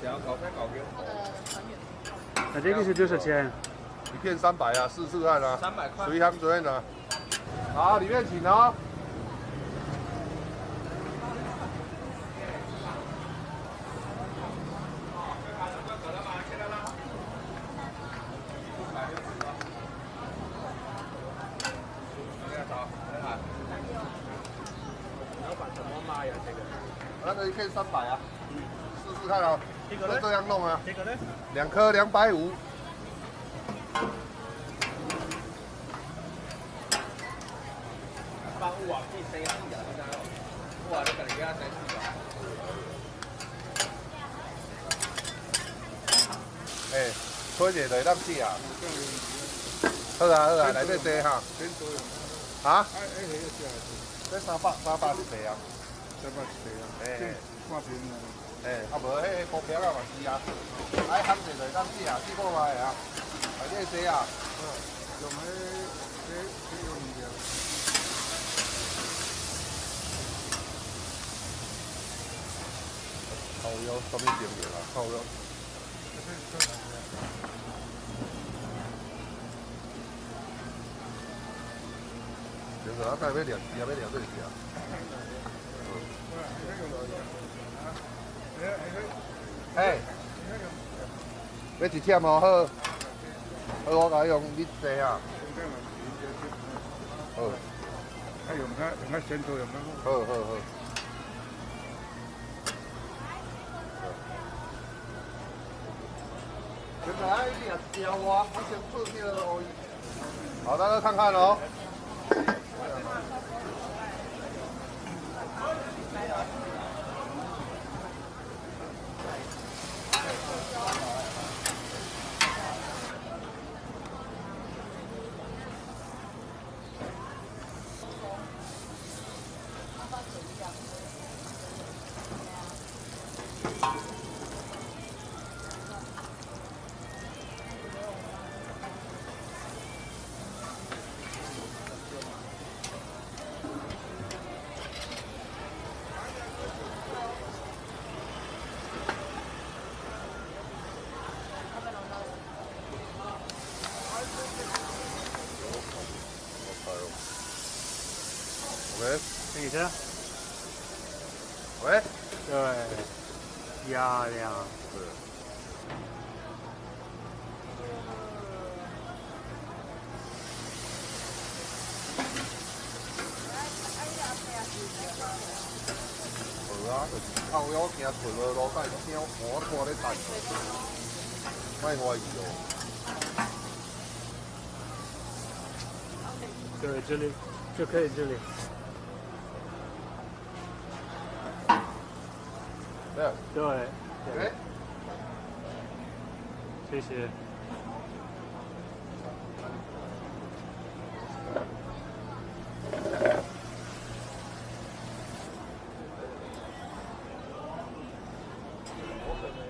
条搞菜搞给他的团员。那这个是多少钱？一片三百啊，试试看啊。三百块。随行随便啊。好，里面请哦。那个一片三百啊，试试看啊，就这样弄啊。这个呢？两颗两百五。哎，吹者就当死啊！好啊好啊，来这坐哈。啊？这三百三百一个啊。三百啊。哎。挂啊。哎，啊无，迄个股票啊嘛是啊，爱行者就当死啊，试看卖啊，来这坐啊。用迄迄迄用物件。烤腰，什么店名啊？烤腰。就是啊，该要聊，也要聊这些啊。哎，要一忝哦，好，好，我甲你用你坐啊。好。啊，用它用它先做用它。好好好。现在一定要我，我先做这个而已。好，大家看看哦。Đấy, cái gì thế? Đấy. Rồi. 压量。好啊，就是靠腰行顺路路带，听我看咧等，卖怀疑哦。对，这里就可以这没有。对。对。谢谢。Thank you.